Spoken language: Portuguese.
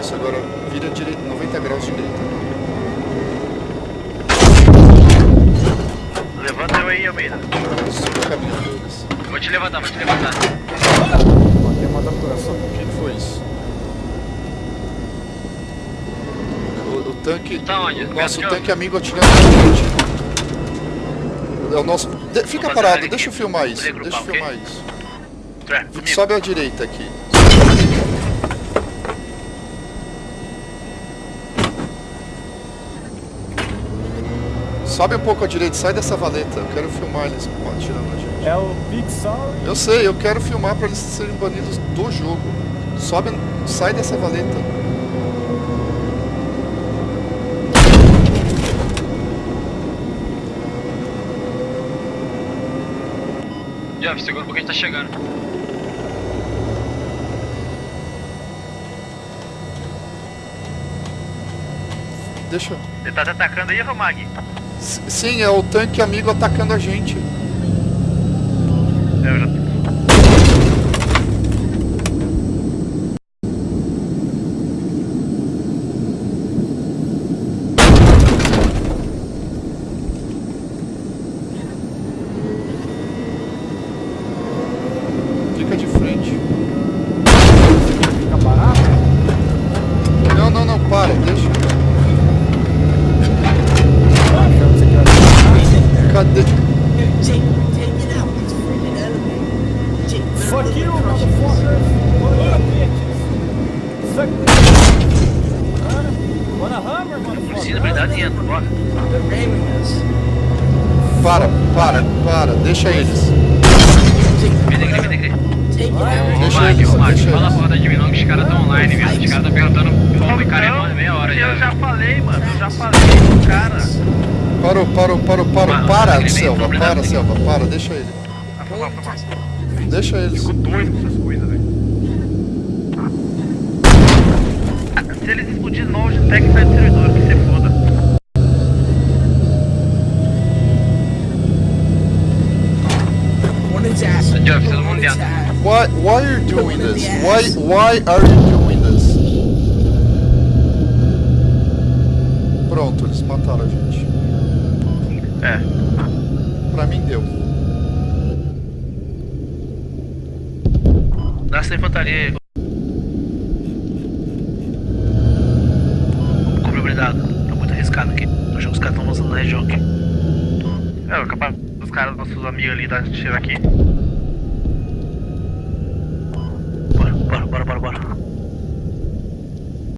Isso, agora vira direita, 90 graus direita. Levanta eu aí, Almeida. O caminho deles. Vou te levantar, vou te levantar. Tem uma da coração. O que foi isso? O, o tanque. Tá onde? Nosso tanque amigo atirando na. É o nosso. de- fica parado, deixa eu filmar isso. Deixa eu filmar isso. Sobe à direita aqui. Sobe um pouco à direita, sai dessa valeta. Eu quero filmar eles atirando a gente. É o Big Sorry. Eu sei, eu quero filmar pra eles serem banidos do jogo. Sobe, sai dessa valeta. Jeff, segura porque a gente tá chegando. Deixa. Ele tá te atacando aí, Romag? Sim, é o tanque amigo atacando a gente. É, eu já... Fica de frente. Fica parado. Não, não, não, para, deixa. Ah, então você quer- Cadê? Jake, take it out. It's freaking. Jake, Fuck you, motherfucker. Suck bora. Para, para, para, deixa eles. Ô, out. Deixa eles, deixa fala a porra da Jimmy não que os caras tão online, viu? Os caras tão perguntando como e cara é meia hora Eu já já. falei, mano. Eu já falei pro cara. Parou, parou, parou, parou. Mano, Para, ele veio Selva, problema para. Selva, para, deixa ele. Ah, foi mal, foi mal. Deixa eles. Fico doido com essas coisas, velho. Se eles explodirem de novo, já pega e sai do servidor, que você foda. Jeff, todo mundo dentro. Why, why are you doing this? Why, why are you doing this? Pronto, eles mataram a gente. É. Pra mim deu. Dá essa infantaria aí. Cobre blindado. Tá muito arriscado aqui. Tô achando que os caras estão avançando na região aqui. É, capaz dos caras, nossos amigos ali, dar tiro aqui.